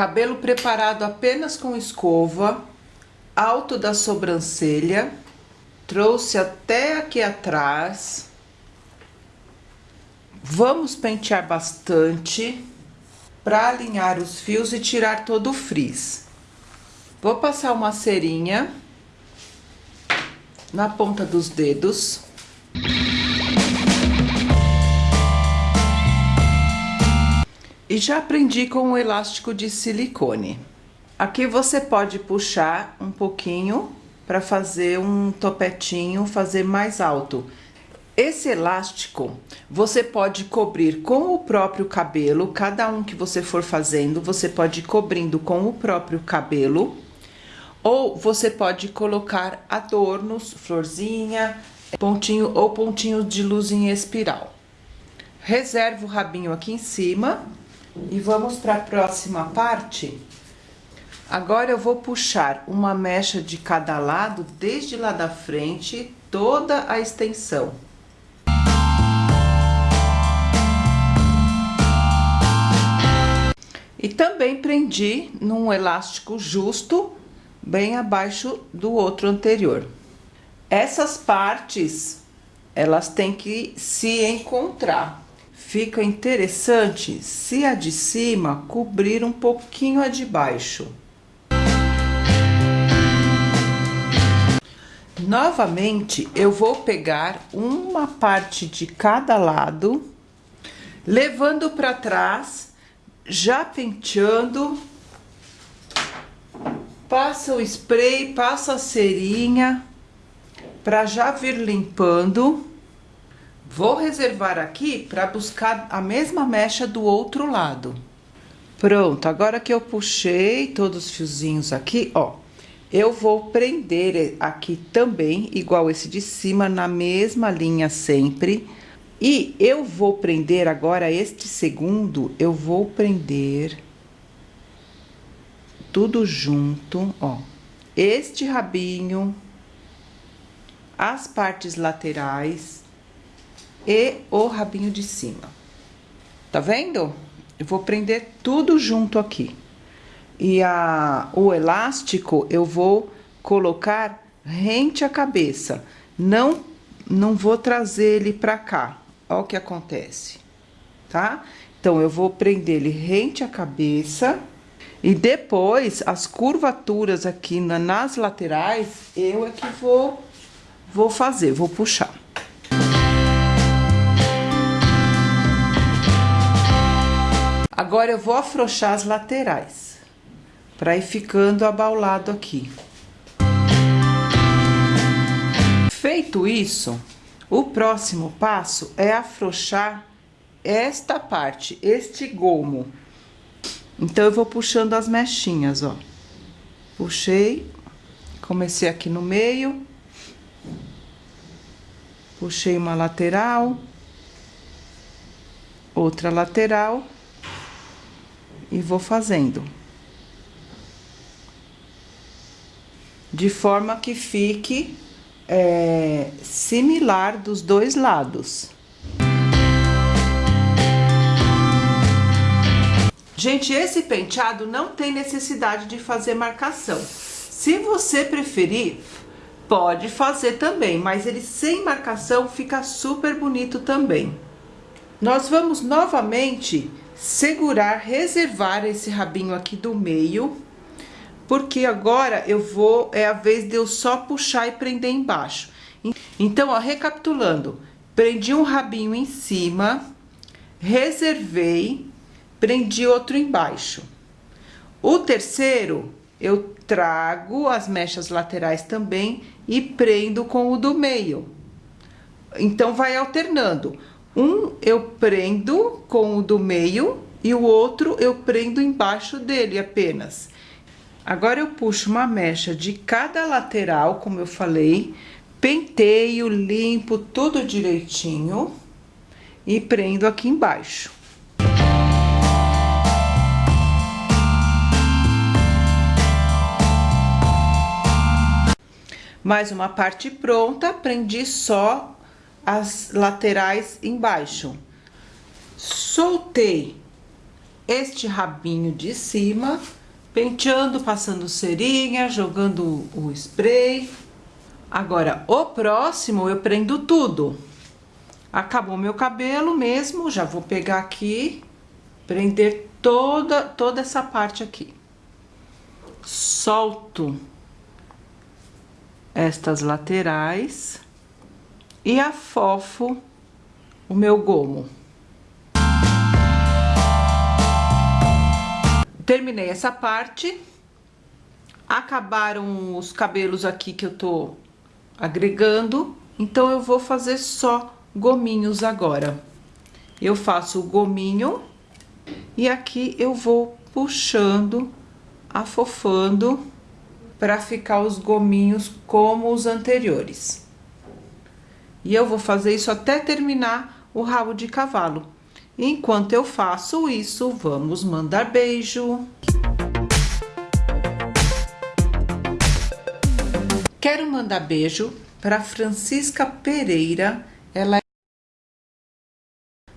Cabelo preparado apenas com escova, alto da sobrancelha, trouxe até aqui atrás. Vamos pentear bastante para alinhar os fios e tirar todo o frizz. Vou passar uma cerinha na ponta dos dedos. E já aprendi com o elástico de silicone. Aqui você pode puxar um pouquinho para fazer um topetinho, fazer mais alto. Esse elástico você pode cobrir com o próprio cabelo, cada um que você for fazendo, você pode ir cobrindo com o próprio cabelo, ou você pode colocar adornos, florzinha, pontinho ou pontinho de luz em espiral. Reserva o rabinho aqui em cima e vamos para a próxima parte. Agora eu vou puxar uma mecha de cada lado, desde lá da frente, toda a extensão. E também prendi num elástico justo, bem abaixo do outro anterior. Essas partes, elas têm que se encontrar. Fica interessante se a de cima cobrir um pouquinho a de baixo. Novamente, eu vou pegar uma parte de cada lado, levando para trás, já penteando, passa o spray, passa a cerinha, para já vir limpando. Vou reservar aqui para buscar a mesma mecha do outro lado. Pronto, agora que eu puxei todos os fiozinhos aqui, ó, eu vou prender aqui também, igual esse de cima, na mesma linha sempre. E eu vou prender agora este segundo, eu vou prender tudo junto, ó. Este rabinho, as partes laterais e o rabinho de cima. Tá vendo? Eu vou prender tudo junto aqui. E a, o elástico eu vou colocar rente à cabeça. Não, não vou trazer ele pra cá. Ó o que acontece, tá? Então, eu vou prender ele rente à cabeça. E depois, as curvaturas aqui na, nas laterais, eu é que vou, vou fazer, vou puxar. Agora eu vou afrouxar as laterais, para ir ficando abaulado aqui. Feito isso, o próximo passo é afrouxar esta parte, este gomo. Então, eu vou puxando as mechinhas, ó. Puxei, comecei aqui no meio. Puxei uma lateral. Outra lateral e vou fazendo. De forma que fique é, similar dos dois lados. Gente, esse penteado não tem necessidade de fazer marcação. Se você preferir, pode fazer também, mas ele sem marcação fica super bonito também. Nós vamos novamente segurar, reservar esse rabinho aqui do meio, porque agora eu vou, é a vez de eu só puxar e prender embaixo. Então, ó, recapitulando, prendi um rabinho em cima, reservei, prendi outro embaixo. O terceiro, eu trago as mechas laterais também e prendo com o do meio. Então, vai alternando. Um eu prendo com o do meio e o outro eu prendo embaixo dele apenas. Agora eu puxo uma mecha de cada lateral, como eu falei, penteio, limpo tudo direitinho e prendo aqui embaixo. Mais uma parte pronta, prendi só as laterais embaixo. Soltei este rabinho de cima, penteando, passando cerinha, jogando o spray. Agora, o próximo eu prendo tudo. Acabou meu cabelo mesmo, já vou pegar aqui, prender toda, toda essa parte aqui. Solto estas laterais e afofo o meu gomo. Terminei essa parte. Acabaram os cabelos aqui que eu tô agregando, então eu vou fazer só gominhos agora. Eu faço o gominho e aqui eu vou puxando, afofando para ficar os gominhos como os anteriores. E eu vou fazer isso até terminar o rabo de cavalo. Enquanto eu faço isso, vamos mandar beijo. Quero mandar beijo para Francisca Pereira. Ela é...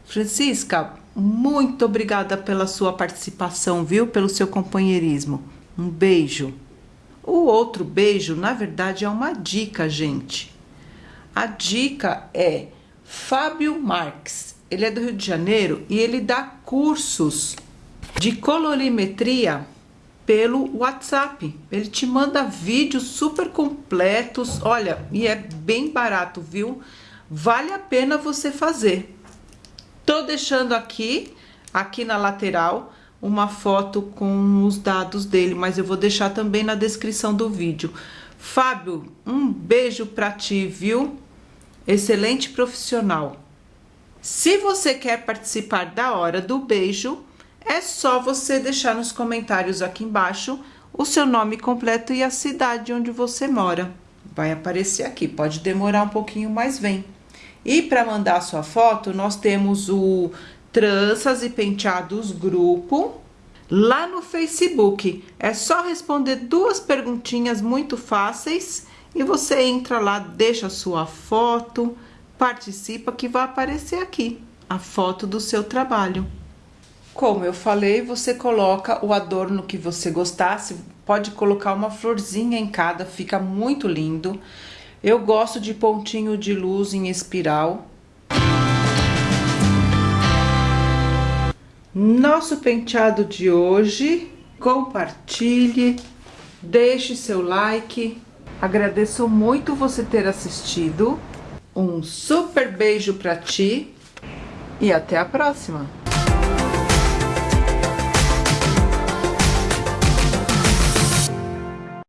Francisca, muito obrigada pela sua participação, viu? Pelo seu companheirismo. Um beijo. O outro beijo, na verdade, é uma dica, gente. A dica é Fábio Marques. Ele é do Rio de Janeiro e ele dá cursos de colorimetria pelo WhatsApp. Ele te manda vídeos super completos, olha, e é bem barato, viu? Vale a pena você fazer. Tô deixando aqui, aqui na lateral, uma foto com os dados dele, mas eu vou deixar também na descrição do vídeo. Fábio, um beijo para ti, viu? Excelente profissional. Se você quer participar da hora do beijo, é só você deixar nos comentários aqui embaixo o seu nome completo e a cidade onde você mora. Vai aparecer aqui, pode demorar um pouquinho, mas vem. E para mandar sua foto, nós temos o Tranças e Penteados Grupo, lá no Facebook. É só responder duas perguntinhas muito fáceis e você entra lá, deixa sua foto, participa que vai aparecer aqui a foto do seu trabalho. Como eu falei, você coloca o adorno que você gostasse, pode colocar uma florzinha em cada, fica muito lindo. Eu gosto de pontinho de luz em espiral, nosso penteado de hoje. Compartilhe, deixe seu like. Agradeço muito você ter assistido. Um super beijo para ti e até a próxima!